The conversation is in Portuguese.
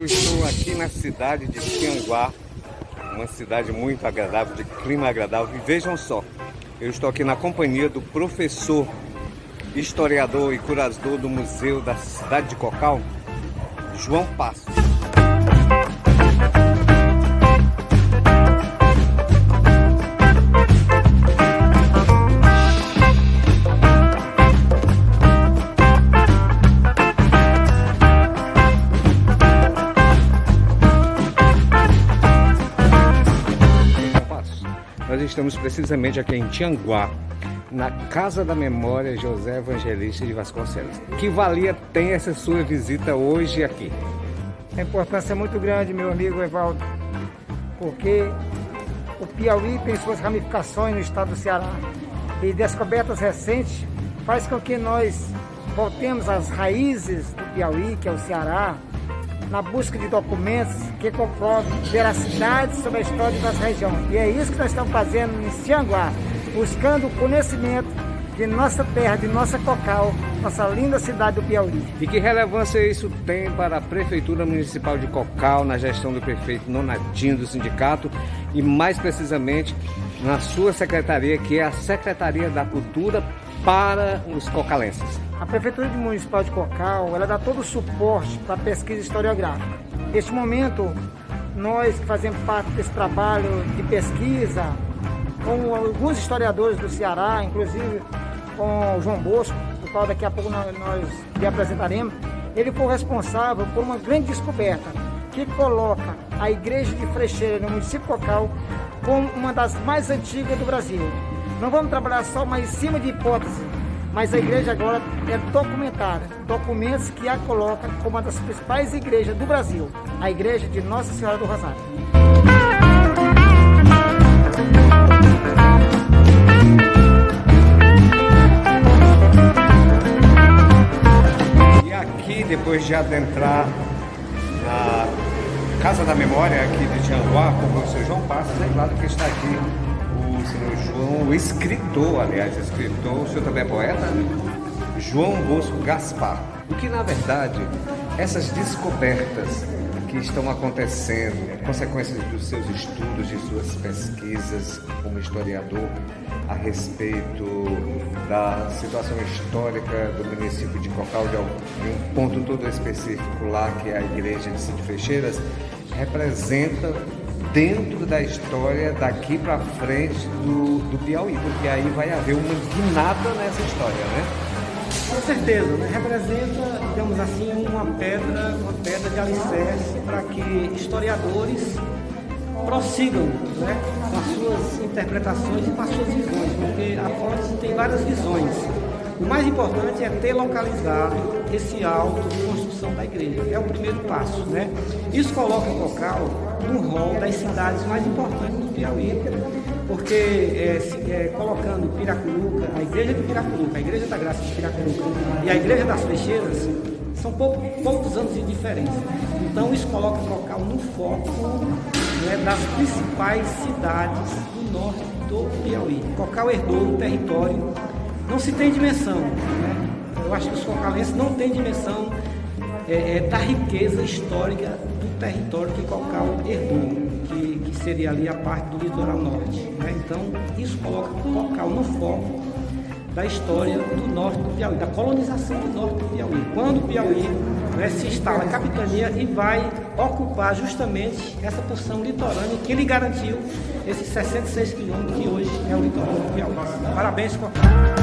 Eu estou aqui na cidade de Tianguá, uma cidade muito agradável, de clima agradável. E vejam só, eu estou aqui na companhia do professor, historiador e curador do Museu da Cidade de Cocal, João Passos. Nós estamos precisamente aqui em Tianguá, na Casa da Memória José Evangelista de Vasconcelos. Que valia tem essa sua visita hoje aqui? A importância é muito grande, meu amigo Evaldo, porque o Piauí tem suas ramificações no estado do Ceará e descobertas recentes faz com que nós voltemos às raízes do Piauí, que é o Ceará, na busca de documentos que comprovem veracidade sobre a história das regiões. E é isso que nós estamos fazendo em Cianguá, buscando o conhecimento de nossa terra, de nossa Cocal, nossa linda cidade do Piauí. E que relevância isso tem para a Prefeitura Municipal de Cocal, na gestão do prefeito Nonadinho do sindicato e mais precisamente na sua secretaria, que é a Secretaria da Cultura para os cocalenses? A Prefeitura Municipal de Cocal, ela dá todo o suporte para a pesquisa historiográfica. Neste momento, nós que fazemos parte desse trabalho de pesquisa, com alguns historiadores do Ceará, inclusive com o João Bosco, o qual daqui a pouco nós, lhe apresentaremos, ele foi responsável por uma grande descoberta que coloca a Igreja de Frecheira no município Cocal como uma das mais antigas do Brasil. Não vamos trabalhar só mais em cima de hipótese, mas a igreja agora é documentada, documentos que a colocam como uma das principais igrejas do Brasil, a igreja de Nossa Senhora do Rosário. E aqui, depois de adentrar na Casa da Memória aqui de Tianguá, com o professor João Passos, é claro que está aqui o senhor João, o escritor, aliás, escritor, o senhor também é poeta? João Bosco Gaspar. O que, na verdade, essas descobertas que estão acontecendo, consequências dos seus estudos, de suas pesquisas como historiador a respeito da situação histórica do município de Cocal, de um ponto todo específico lá, que é a igreja de Cid Frecheiras, representa dentro da história daqui para frente do, do Piauí, porque aí vai haver uma guinada nessa história, né? Com certeza, né? representa, digamos assim, uma pedra, uma pedra de alicerce para que historiadores prossigam né, com as suas interpretações e com as suas visões, porque a fonte tem várias visões. O mais importante é ter localizado esse alto de construção da igreja. É o primeiro passo, né? Isso coloca o local no rol das cidades mais importantes do Piauí, porque é, é, colocando Piracuruca, a igreja de Piracuruca, a igreja da Graça de Piracuruca e a igreja das Flecheiras, são pouco, poucos anos de diferença. Então isso coloca o local no foco né, das principais cidades do norte do Piauí. Cocal herdou o território não se tem dimensão. Né? Eu acho que os focalenses não têm dimensão é, é, da riqueza histórica do território que Cocal herdou, que, que seria ali a parte do litoral norte. Né? Então, isso coloca Cocal no foco da história do norte do Piauí, da colonização do norte do Piauí. Quando o Piauí né, se instala a capitania e vai ocupar justamente essa porção litorânea que lhe garantiu esses 66 quilômetros que hoje é o litoral do Piauí. Parabéns, Cocal.